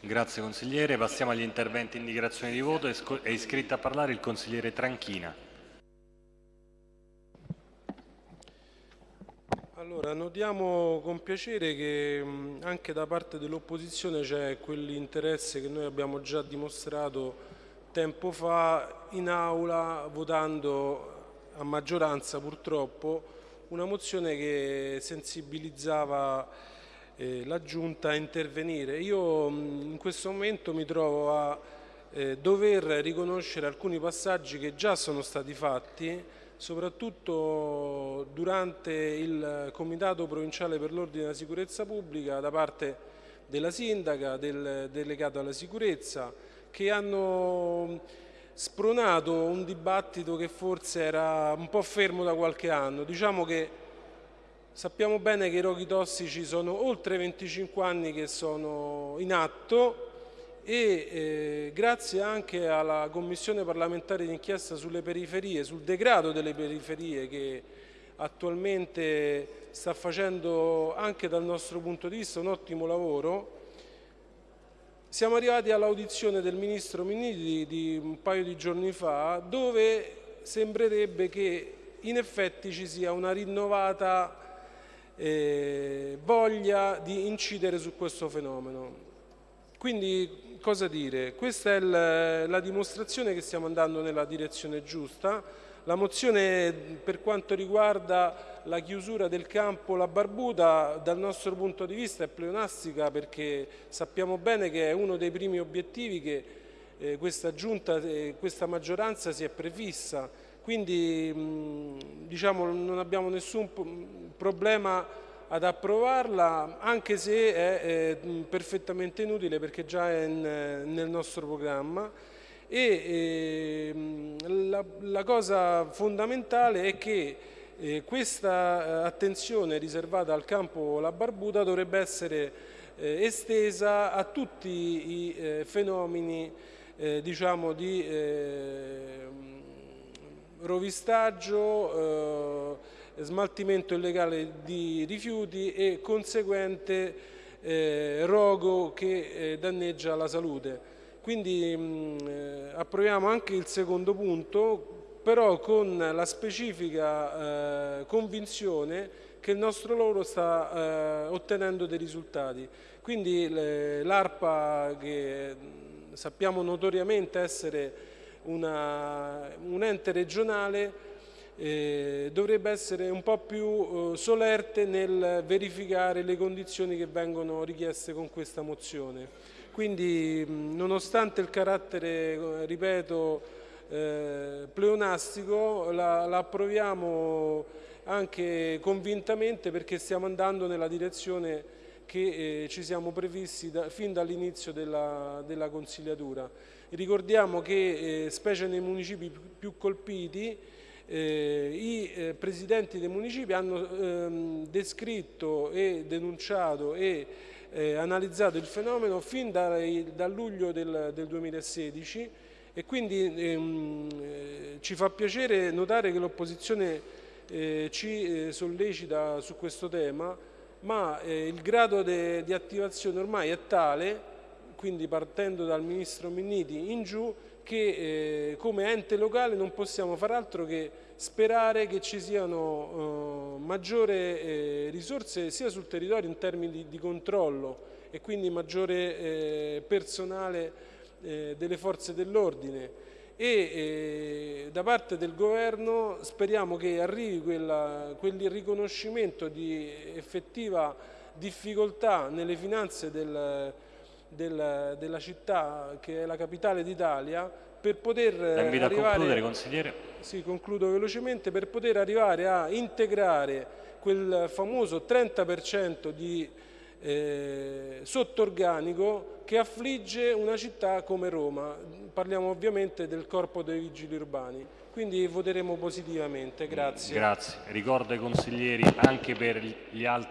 Grazie consigliere. Passiamo agli interventi in dichiarazione di voto. È iscritto a parlare il consigliere Tranchina. Allora, notiamo con piacere che anche da parte dell'opposizione c'è quell'interesse che noi abbiamo già dimostrato tempo fa in aula votando a maggioranza purtroppo una mozione che sensibilizzava eh, la Giunta a intervenire. Io in questo momento mi trovo a eh, dover riconoscere alcuni passaggi che già sono stati fatti, soprattutto durante il Comitato Provinciale per l'Ordine e la Sicurezza Pubblica da parte della Sindaca, del delegato alla sicurezza, che hanno spronato un dibattito che forse era un po' fermo da qualche anno. Diciamo che sappiamo bene che i roghi tossici sono oltre 25 anni che sono in atto e eh, grazie anche alla Commissione parlamentare d'inchiesta sulle periferie, sul degrado delle periferie che attualmente sta facendo anche dal nostro punto di vista un ottimo lavoro, siamo arrivati all'audizione del Ministro Minniti di un paio di giorni fa dove sembrerebbe che in effetti ci sia una rinnovata eh, voglia di incidere su questo fenomeno. Quindi cosa dire? Questa è la, dimostrazione che stiamo andando nella direzione giusta. La mozione per quanto riguarda la chiusura del campo La Barbuta dal nostro punto di vista è pleonastica perché sappiamo bene che è uno dei primi obiettivi che eh, questa giunta eh, questa maggioranza si è prefissa, quindi diciamo, non abbiamo nessun problema ad approvarla anche se è eh, perfettamente inutile perché già è in, nel nostro programma. E eh, la, la cosa fondamentale è che eh, questa eh, attenzione riservata al campo La Barbuta dovrebbe essere eh, estesa a tutti i eh, fenomeni eh, diciamo di eh, rovistaggio, smaltimento illegale di rifiuti e conseguente rogo che danneggia la salute. Quindi mh, approviamo anche il secondo punto però con la specifica eh, convinzione che il nostro lavoro sta eh, ottenendo dei risultati. Quindi l'ARPA, che sappiamo notoriamente essere una, un ente regionale, eh, dovrebbe essere un po' più eh, solerte nel verificare le condizioni che vengono richieste con questa mozione. Quindi nonostante il carattere, ripeto, eh, pleonastico la, la, approviamo anche convintamente perché stiamo andando nella direzione che eh, ci siamo previsti da, fin dall'inizio della, della, consigliatura. Ricordiamo che, eh, specie nei municipi più, colpiti, i eh, presidenti dei municipi hanno ehm, descritto e denunciato e eh, analizzato il fenomeno fin da, luglio del, del 2016 e quindi ehm, eh, ci fa piacere notare che l'opposizione eh, ci eh, sollecita su questo tema, ma eh, il grado di attivazione ormai è tale, quindi partendo dal Ministro Minniti in giù, che eh, come ente locale non possiamo far altro che sperare che ci siano eh, maggiori risorse sia sul territorio in termini di, di controllo e quindi maggiore personale eh, delle forze dell'ordine. E eh, da parte del governo speriamo che arrivi quella, quel riconoscimento di effettiva difficoltà nelle finanze del, del, della città che è la capitale d'Italia per poter arrivare, a concludere consigliere. Sì, concludo velocemente, per poter arrivare a integrare quel famoso 30% di eh, sottorganico che affligge una città come Roma. Parliamo ovviamente del corpo dei vigili urbani. Quindi voteremo positivamente. Grazie. Grazie. Ricordo ai consiglieri anche per gli altri